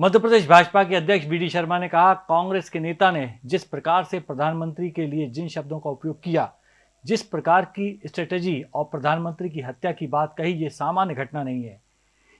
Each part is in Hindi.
मध्य प्रदेश भाजपा के अध्यक्ष बी डी शर्मा ने कहा, कांग्रेस के नेता ने जिस प्रकार से प्रधानमंत्री के लिए जिन शब्दों का उपयोग किया, जिस प्रकार की स्ट्रेटेजी और प्रधानमंत्री की हत्या की बात कही, ये सामान्य घटना नहीं है।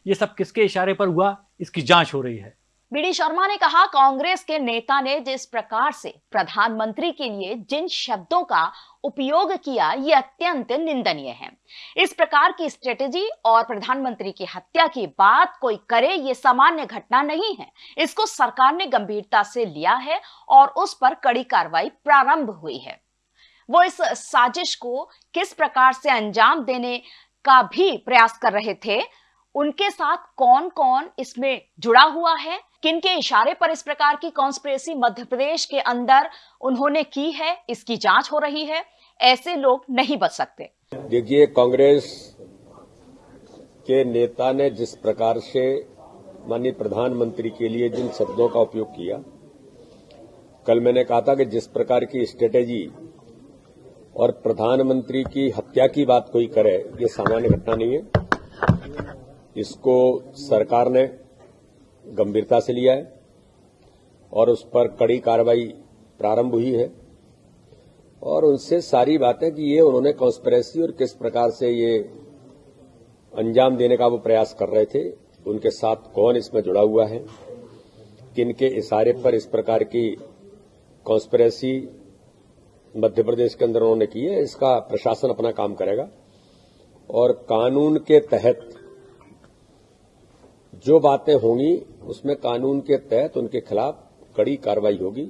ये सब किसके इशारे पर हुआ, इसकी जाँच हो रही है। बीडी शर्मा ने कहा, कांग्रेस के नेता ने जिस प्रकार से प्रधानमंत्री के लिए जिन शब्दों का उपयोग किया, ये अत्यंत निंदनीय है। इस प्रकार की स्ट्रेटेजी और प्रधानमंत्री की हत्या की बात कोई करे, ये सामान्य घटना नहीं है। इसको सरकार ने गंभीरता से लिया है और उस पर कड़ी कार्रवाई प्रारंभ हुई है। वो इस साजिश को किस प्रकार से अंजाम देने का भी प्रयास कर रहे थे उनके साथ कौन कौन इसमें जुड़ा हुआ है? किन के इशारे पर इस प्रकार की कॉन्स्पिरेसी मध्य प्रदेश के अंदर उन्होंने की है? इसकी जाँच हो रही है। ऐसे लोग नहीं बच सकते। देखिए, कांग्रेस के नेता ने जिस प्रकार से माननीय प्रधानमंत्री के लिए जिन शब्दों का उपयोग किया, कल मैंने कहा था कि जिस प्रकार की स्ट्रेटेजी और प्रधानमंत्री की हत्या की बात कोई करे, ये सामान्य घटना नहीं है। इसको सरकार ने गंभीरता से लिया है और उस पर कड़ी कार्रवाई प्रारंभ हुई है। और उनसे सारी बातें कि ये उन्होंने कॉन्स्परेसी और किस प्रकार से ये अंजाम देने का वो प्रयास कर रहे थे, उनके साथ कौन इसमें जुड़ा हुआ है किन के इशारे पर इस प्रकार की कॉन्स्परेसी मध्य प्रदेश के अंदर उन्होंने की है, इसका प्रशासन अपना काम करेगा। और कानून के तहत जो बातें होंगी उसमें कानून के तहत उनके खिलाफ कड़ी कार्रवाई होगी।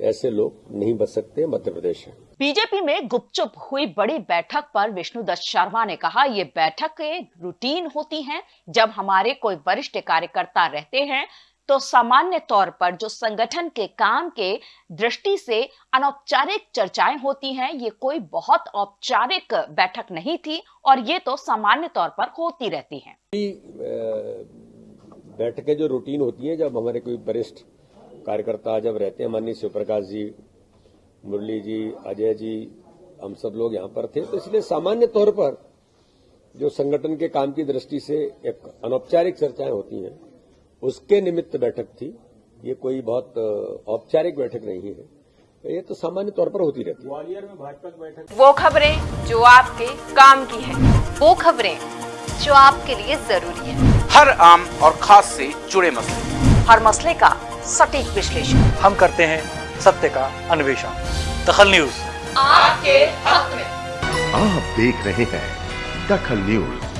ऐसे लोग नहीं बच सकते मध्य प्रदेश में बीजेपी में गुपचुप हुई बड़ी बैठक पर विष्णुदत्त शर्मा ने कहा ये बैठकें रूटीन होती हैं। जब हमारे कोई वरिष्ठ कार्यकर्ता रहते हैं तो सामान्य तौर पर जो संगठन के काम के दृष्टि से अनौपचारिक चर्चाएँ होती हैं ये कोई बहुत औपचारिक बैठक नहीं थी और ये तो सामान्य तौर पर होती रहती हैं। बैठकें जो रूटीन होती हैं जब हमारे कोई वरिष्ठ कार्यकर्ता जब रहते हैं माननीय शिवप्रकाश जी मुरली जी अजय जी हम सब लोग यहाँ पर थे तो इसलिए सामान्य तौर पर जो संगठन के काम की दृष्टि से एक अनौपचारिक चर्चाएँ होती हैं उसके निमित्त बैठक थी। ये कोई बहुत औपचारिक बैठक नहीं है। ये तो सामान्य तौर पर होती रहती है। ग्वालियर में भाजपा की बैठक वो खबरें जो आपके काम की है वो खबरें जो आपके लिए ज़रूरी है। हर आम और खास से जुड़े मसले। हर मसले का सटीक विश्लेषण। हम करते हैं सत्य का अन्वेषण। दखल न्यूज़। आपके हक में। आप देख रहे हैं दखल न्यूज़।